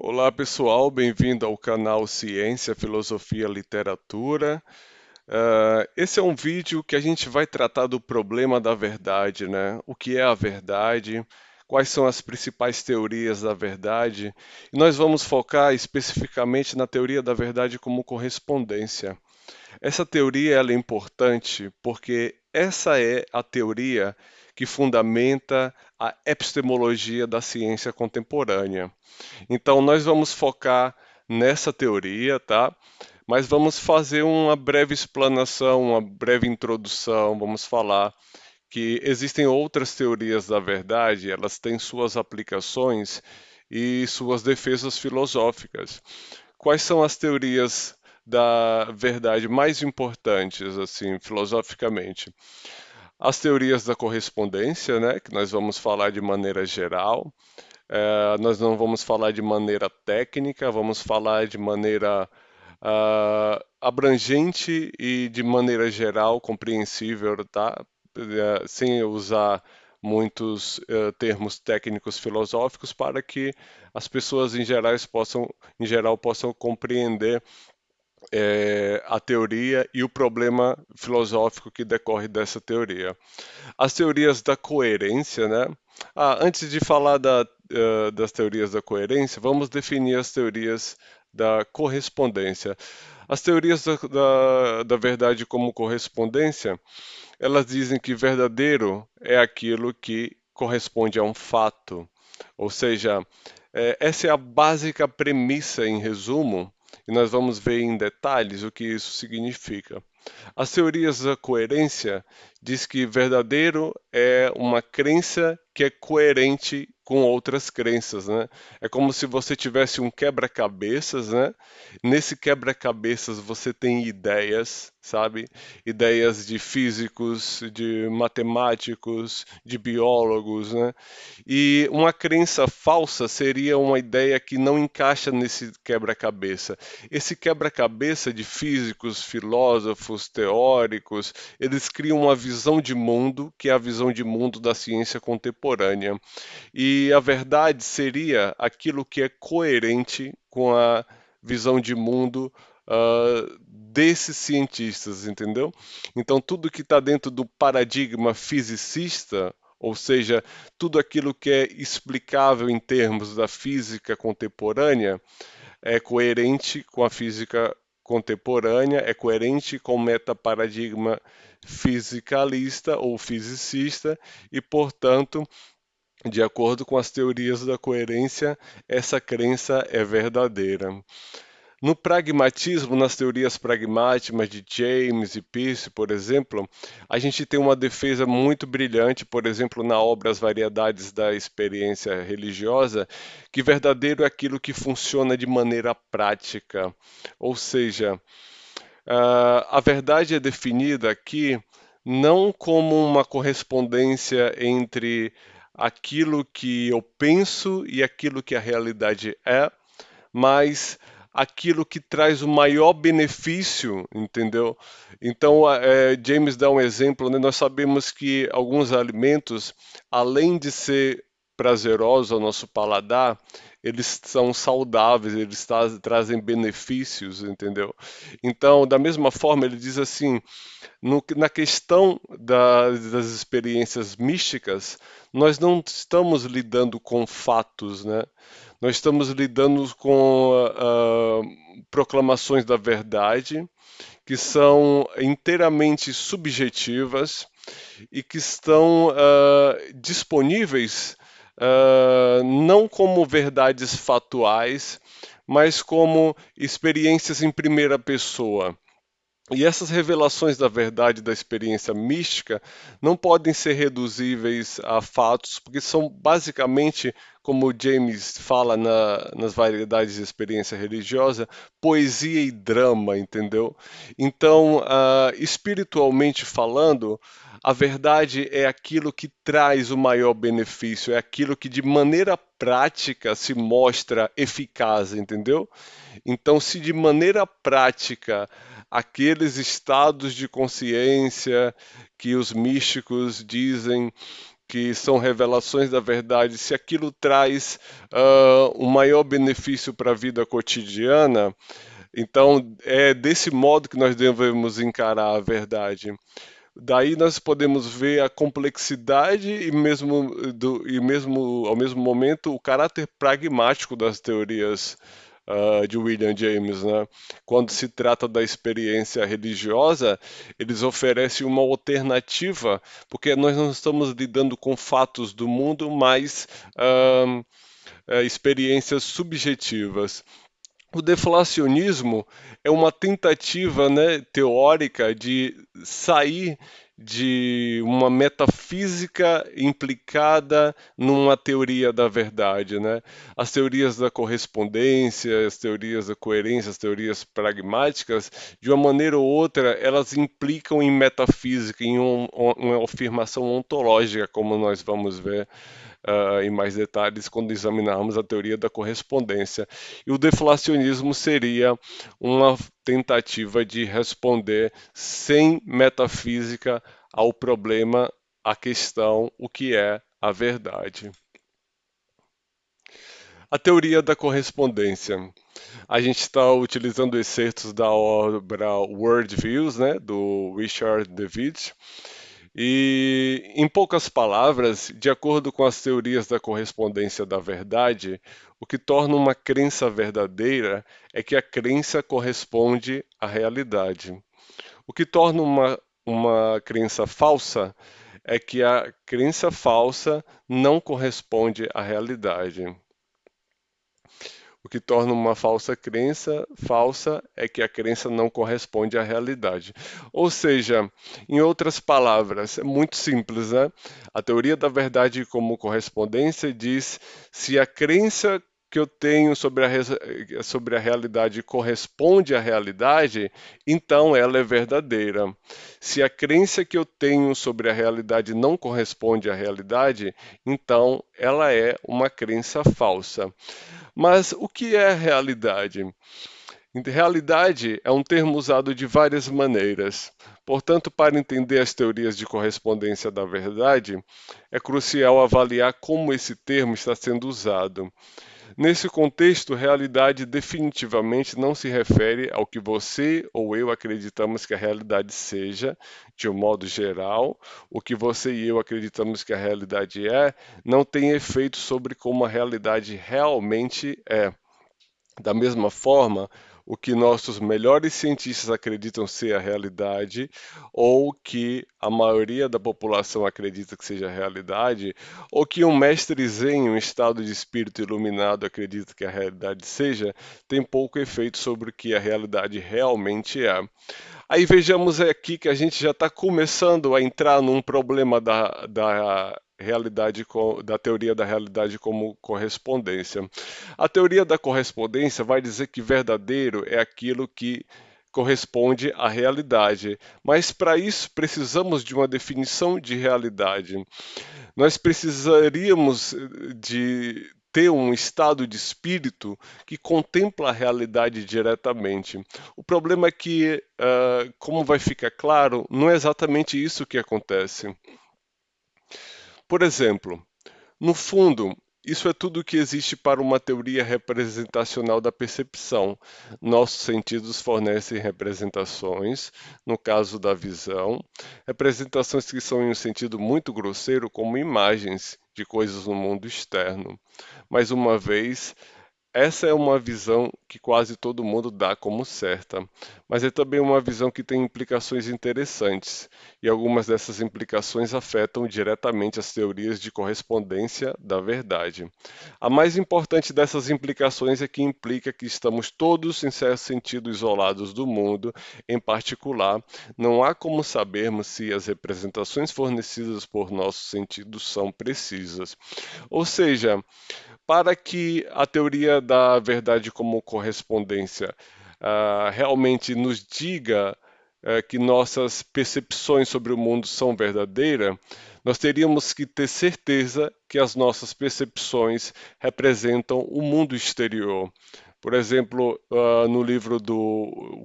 Olá pessoal, bem-vindo ao canal Ciência, Filosofia, Literatura. Uh, esse é um vídeo que a gente vai tratar do problema da verdade, né? O que é a verdade, quais são as principais teorias da verdade, e nós vamos focar especificamente na teoria da verdade como correspondência. Essa teoria ela é importante porque essa é a teoria que fundamenta a epistemologia da ciência contemporânea. Então, nós vamos focar nessa teoria, tá? Mas vamos fazer uma breve explanação, uma breve introdução, vamos falar que existem outras teorias da verdade, elas têm suas aplicações e suas defesas filosóficas. Quais são as teorias da verdade mais importantes, assim, filosoficamente? As teorias da correspondência, né, que nós vamos falar de maneira geral. É, nós não vamos falar de maneira técnica, vamos falar de maneira uh, abrangente e de maneira geral, compreensível, tá? É, sem usar muitos uh, termos técnicos filosóficos para que as pessoas em geral possam, em geral, possam compreender é, a teoria e o problema filosófico que decorre dessa teoria. As teorias da coerência, né? Ah, antes de falar da, uh, das teorias da coerência, vamos definir as teorias da correspondência. As teorias da, da, da verdade como correspondência, elas dizem que verdadeiro é aquilo que corresponde a um fato. Ou seja, é, essa é a básica premissa, em resumo, e nós vamos ver em detalhes o que isso significa. As teorias da coerência diz que verdadeiro é uma crença que é coerente com outras crenças, né? É como se você tivesse um quebra-cabeças, né? Nesse quebra-cabeças você tem ideias, sabe? Ideias de físicos, de matemáticos, de biólogos, né? E uma crença falsa seria uma ideia que não encaixa nesse quebra-cabeça. Esse quebra-cabeça de físicos, filósofos, teóricos, eles criam uma visão de mundo que é a visão de mundo da ciência contemporânea. E e a verdade seria aquilo que é coerente com a visão de mundo uh, desses cientistas, entendeu? Então, tudo que está dentro do paradigma fisicista, ou seja, tudo aquilo que é explicável em termos da física contemporânea, é coerente com a física contemporânea, é coerente com o metaparadigma fisicalista ou fisicista e, portanto, de acordo com as teorias da coerência, essa crença é verdadeira. No pragmatismo, nas teorias pragmáticas de James e Peirce, por exemplo, a gente tem uma defesa muito brilhante, por exemplo, na obra As Variedades da Experiência Religiosa, que verdadeiro é aquilo que funciona de maneira prática. Ou seja, a verdade é definida aqui não como uma correspondência entre aquilo que eu penso e aquilo que a realidade é, mas aquilo que traz o maior benefício, entendeu? Então, é, James dá um exemplo, né? nós sabemos que alguns alimentos, além de ser prazerosos ao nosso paladar, eles são saudáveis, eles tra trazem benefícios, entendeu? Então, da mesma forma, ele diz assim: no, na questão da, das experiências místicas, nós não estamos lidando com fatos, né? Nós estamos lidando com uh, proclamações da verdade que são inteiramente subjetivas e que estão uh, disponíveis uh, não como verdades fatuais, mas como experiências em primeira pessoa. E essas revelações da verdade da experiência mística não podem ser reduzíveis a fatos, porque são basicamente, como James fala na, nas variedades de experiência religiosa, poesia e drama, entendeu? Então, uh, espiritualmente falando, a verdade é aquilo que traz o maior benefício, é aquilo que de maneira prática se mostra eficaz, entendeu? Então, se de maneira prática aqueles estados de consciência que os místicos dizem que são revelações da verdade, se aquilo traz uh, um maior benefício para a vida cotidiana, então é desse modo que nós devemos encarar a verdade. Daí nós podemos ver a complexidade e mesmo, do, e mesmo ao mesmo momento o caráter pragmático das teorias uh, de William James. Né? Quando se trata da experiência religiosa, eles oferecem uma alternativa, porque nós não estamos lidando com fatos do mundo, mas uh, experiências subjetivas. O deflacionismo é uma tentativa né, teórica de sair de uma metafísica implicada numa teoria da verdade. Né? As teorias da correspondência, as teorias da coerência, as teorias pragmáticas, de uma maneira ou outra, elas implicam em metafísica, em um, uma afirmação ontológica, como nós vamos ver uh, em mais detalhes quando examinarmos a teoria da correspondência. E o deflacionismo seria uma tentativa de responder sem metafísica ao problema, à questão, o que é a verdade. A teoria da correspondência. A gente está utilizando excertos da obra Worldviews, né, do Richard David, e, em poucas palavras, de acordo com as teorias da correspondência da verdade, o que torna uma crença verdadeira é que a crença corresponde à realidade. O que torna uma, uma crença falsa é que a crença falsa não corresponde à realidade. O que torna uma falsa crença falsa é que a crença não corresponde à realidade. Ou seja, em outras palavras, é muito simples, né? A teoria da verdade como correspondência diz se a crença que eu tenho sobre a, sobre a realidade corresponde à realidade, então ela é verdadeira. Se a crença que eu tenho sobre a realidade não corresponde à realidade, então ela é uma crença falsa. Mas o que é realidade? Realidade é um termo usado de várias maneiras. Portanto, para entender as teorias de correspondência da verdade, é crucial avaliar como esse termo está sendo usado. Nesse contexto, realidade definitivamente não se refere ao que você ou eu acreditamos que a realidade seja, de um modo geral. O que você e eu acreditamos que a realidade é, não tem efeito sobre como a realidade realmente é. Da mesma forma, o que nossos melhores cientistas acreditam ser a realidade, ou que a maioria da população acredita que seja a realidade, ou que um mestre zen, um estado de espírito iluminado, acredita que a realidade seja, tem pouco efeito sobre o que a realidade realmente é. Aí vejamos aqui que a gente já está começando a entrar num problema da, da realidade da teoria da realidade como correspondência. A teoria da correspondência vai dizer que verdadeiro é aquilo que corresponde à realidade, mas para isso precisamos de uma definição de realidade. Nós precisaríamos de ter um estado de espírito que contempla a realidade diretamente. O problema é que, uh, como vai ficar claro, não é exatamente isso que acontece. Por exemplo, no fundo, isso é tudo o que existe para uma teoria representacional da percepção. Nossos sentidos fornecem representações, no caso da visão, representações que são em um sentido muito grosseiro, como imagens de coisas no mundo externo. Mais uma vez, essa é uma visão que quase todo mundo dá como certa, mas é também uma visão que tem implicações interessantes, e algumas dessas implicações afetam diretamente as teorias de correspondência da verdade. A mais importante dessas implicações é que implica que estamos todos, em certo sentido, isolados do mundo, em particular, não há como sabermos se as representações fornecidas por nossos sentidos são precisas. Ou seja, para que a teoria da verdade como correspondência uh, realmente nos diga uh, que nossas percepções sobre o mundo são verdadeiras, nós teríamos que ter certeza que as nossas percepções representam o mundo exterior. Por exemplo, uh, no livro do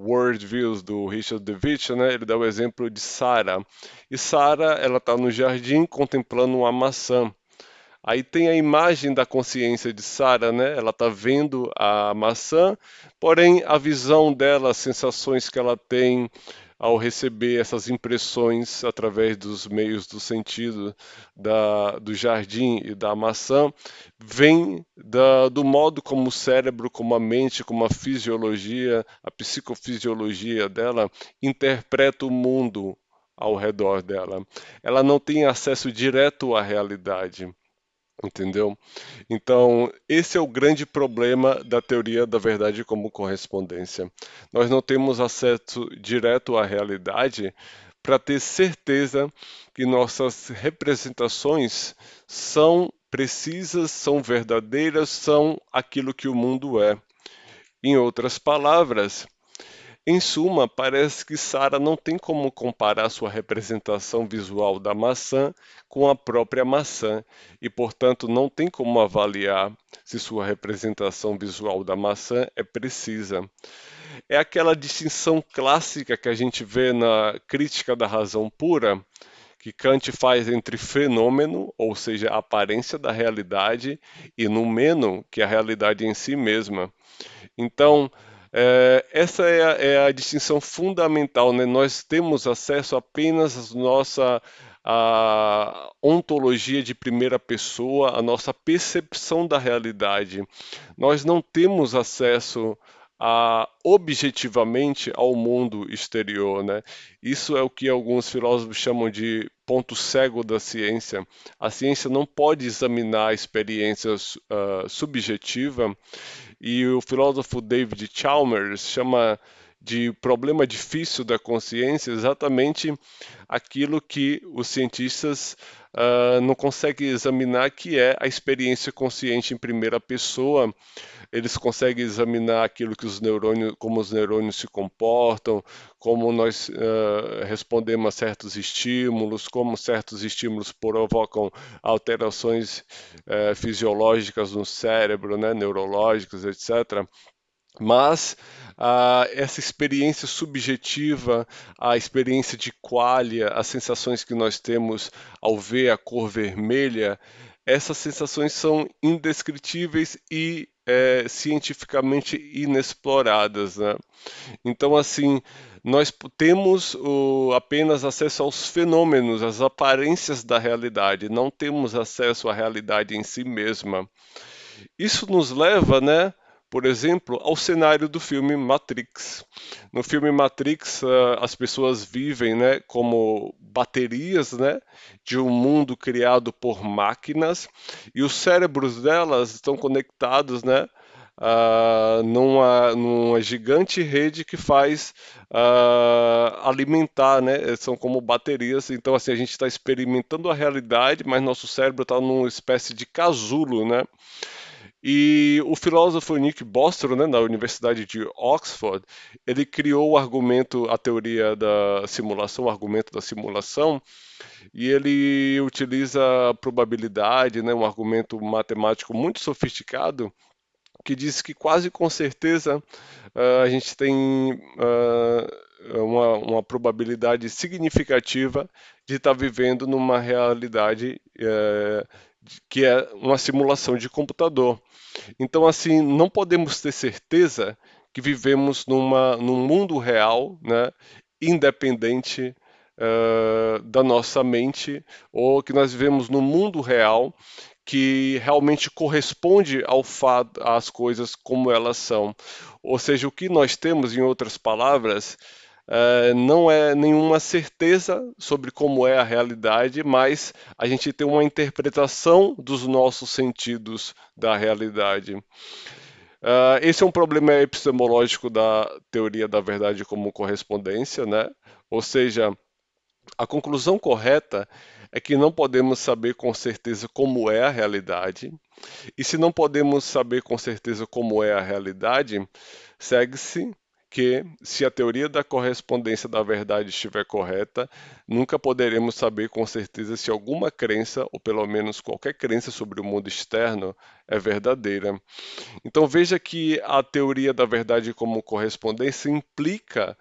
World Views do Richard DeWitt, né, ele dá o exemplo de Sara. E Sara, ela está no jardim contemplando uma maçã. Aí tem a imagem da consciência de Sara, né? Ela está vendo a maçã, porém a visão dela, as sensações que ela tem, ao receber essas impressões através dos meios do sentido da, do jardim e da maçã, vem da, do modo como o cérebro, como a mente, como a fisiologia, a psicofisiologia dela interpreta o mundo ao redor dela. Ela não tem acesso direto à realidade. Entendeu? Então, esse é o grande problema da teoria da verdade como correspondência. Nós não temos acesso direto à realidade para ter certeza que nossas representações são precisas, são verdadeiras, são aquilo que o mundo é. Em outras palavras, em suma, parece que Sara não tem como comparar sua representação visual da maçã com a própria maçã e, portanto, não tem como avaliar se sua representação visual da maçã é precisa. É aquela distinção clássica que a gente vê na crítica da razão pura, que Kant faz entre fenômeno, ou seja, a aparência da realidade, e numeno, que é a realidade em si mesma. Então, é, essa é a, é a, distinção fundamental, né? Nós temos acesso apenas à nossa a ontologia de primeira pessoa, a nossa percepção da realidade. Nós não temos acesso a, objetivamente ao mundo exterior. Né? Isso é o que alguns filósofos chamam de ponto cego da ciência. A ciência não pode examinar a experiência uh, subjetiva e o filósofo David Chalmers chama de problema difícil da consciência exatamente aquilo que os cientistas uh, não conseguem examinar, que é a experiência consciente em primeira pessoa. Eles conseguem examinar aquilo que os neurônios, como os neurônios se comportam, como nós uh, respondemos a certos estímulos, como certos estímulos provocam alterações uh, fisiológicas no cérebro, né, neurológicas, etc. Mas ah, essa experiência subjetiva, a experiência de qualia, as sensações que nós temos ao ver a cor vermelha, essas sensações são indescritíveis e é, cientificamente inexploradas. Né? Então, assim, nós temos o, apenas acesso aos fenômenos, às aparências da realidade, não temos acesso à realidade em si mesma. Isso nos leva, né, por exemplo, ao cenário do filme Matrix. No filme Matrix, uh, as pessoas vivem né, como baterias né, de um mundo criado por máquinas e os cérebros delas estão conectados né, uh, numa, numa, gigante rede que faz uh, alimentar, né? São como baterias. Então, assim, a gente está experimentando a realidade, mas nosso cérebro está numa espécie de casulo, né? E o filósofo Nick Bostrom, né, da Universidade de Oxford, ele criou o argumento, a teoria da simulação, o argumento da simulação, e ele utiliza a probabilidade, né, um argumento matemático muito sofisticado, que diz que quase com certeza uh, a gente tem uh, uma, uma, probabilidade significativa de estar tá vivendo numa realidade uh, que é uma simulação de computador. Então, assim, não podemos ter certeza que vivemos numa, num mundo real, né, independente uh, da nossa mente, ou que nós vivemos num mundo real que realmente corresponde ao fato, às coisas como elas são. Ou seja, o que nós temos, em outras palavras, Uh, não é nenhuma certeza sobre como é a realidade, mas a gente tem uma interpretação dos nossos sentidos da realidade. Uh, esse é um problema epistemológico da teoria da verdade como correspondência, né? Ou seja, a conclusão correta é que não podemos saber com certeza como é a realidade, e se não podemos saber com certeza como é a realidade, segue-se que, se a teoria da correspondência da verdade estiver correta, nunca poderemos saber com certeza se alguma crença, ou pelo menos qualquer crença sobre o mundo externo, é verdadeira. Então veja que a teoria da verdade como correspondência implica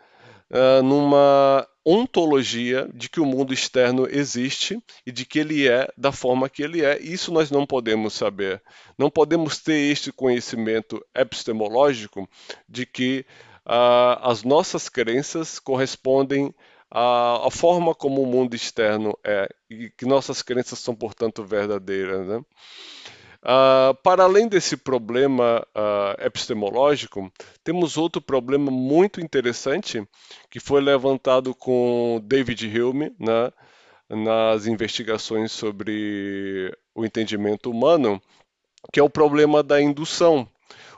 uh, numa ontologia de que o mundo externo existe e de que ele é da forma que ele é. Isso nós não podemos saber. Não podemos ter este conhecimento epistemológico de que as nossas crenças correspondem à, à, forma como o mundo externo é e que nossas crenças são, portanto, verdadeiras. Né? Uh, para além desse problema uh, epistemológico, temos outro problema muito interessante que foi levantado com David Hume né, nas investigações sobre o entendimento humano, que é o problema da indução.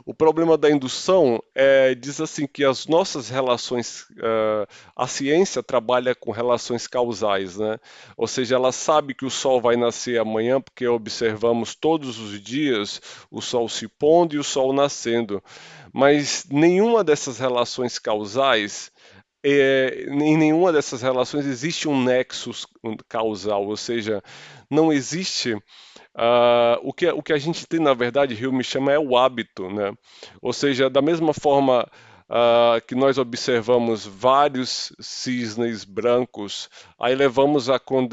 O problema da indução é, diz assim que as nossas relações, uh, a ciência trabalha com relações causais, né? Ou seja, ela sabe que o sol vai nascer amanhã porque observamos todos os dias o sol se pondo e o sol nascendo. Mas nenhuma dessas relações causais é, em nenhuma dessas relações existe um nexo causal, ou seja, não existe Uh, o, que, o que a gente tem, na verdade, Rio me chama é o hábito, né? Ou seja, da mesma forma uh, que nós observamos vários cisnes brancos, aí levamos a, con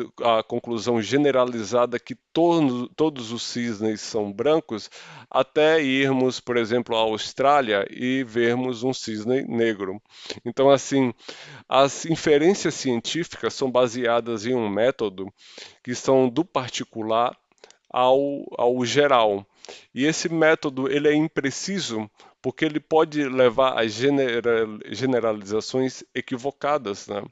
conclusão generalizada que to todos os cisnes são brancos, até irmos, por exemplo, à Austrália e vermos um cisne negro. Então, assim, as inferências científicas são baseadas em um método que são do particular ao, ao geral. E esse método ele é impreciso porque ele pode levar a generalizações equivocadas. Né?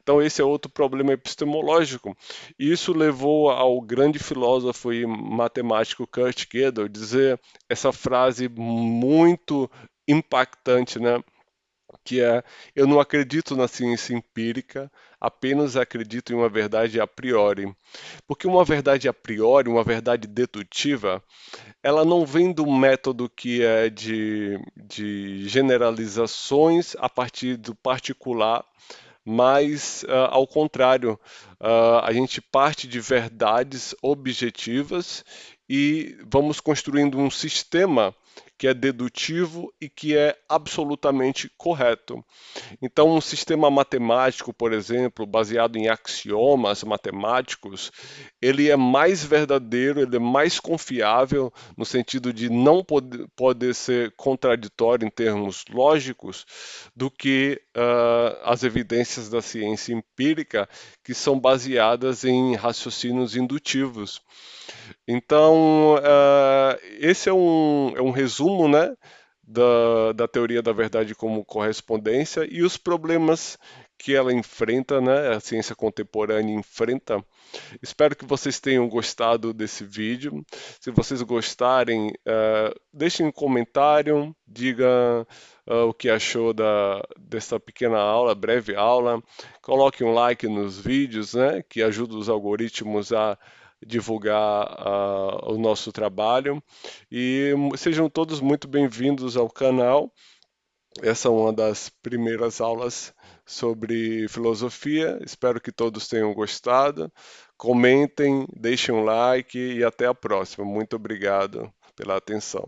Então, esse é outro problema epistemológico. E isso levou ao grande filósofo e matemático Kurt Gödel dizer essa frase muito impactante, né? Que é eu não acredito na ciência empírica, apenas acredito em uma verdade a priori. Porque uma verdade a priori, uma verdade dedutiva, ela não vem do método que é de, de generalizações a partir do particular, mas uh, ao contrário, uh, a gente parte de verdades objetivas e vamos construindo um sistema que é dedutivo e que é absolutamente correto. Então, um sistema matemático, por exemplo, baseado em axiomas matemáticos, ele é mais verdadeiro, ele é mais confiável no sentido de não poder, poder ser contraditório em termos lógicos do que uh, as evidências da ciência empírica, que são baseadas em raciocínios indutivos. Então, uh, esse é um, é um resumo né, da, da teoria da verdade como correspondência e os problemas que ela enfrenta, né, a ciência contemporânea enfrenta. Espero que vocês tenham gostado desse vídeo. Se vocês gostarem, uh, deixem um comentário, diga uh, o que achou da, dessa pequena aula, breve aula. Coloque um like nos vídeos, né, que ajuda os algoritmos a divulgar uh, o nosso trabalho e sejam todos muito bem-vindos ao canal. Essa é uma das primeiras aulas sobre filosofia. Espero que todos tenham gostado. Comentem, deixem um like e até a próxima. Muito obrigado pela atenção.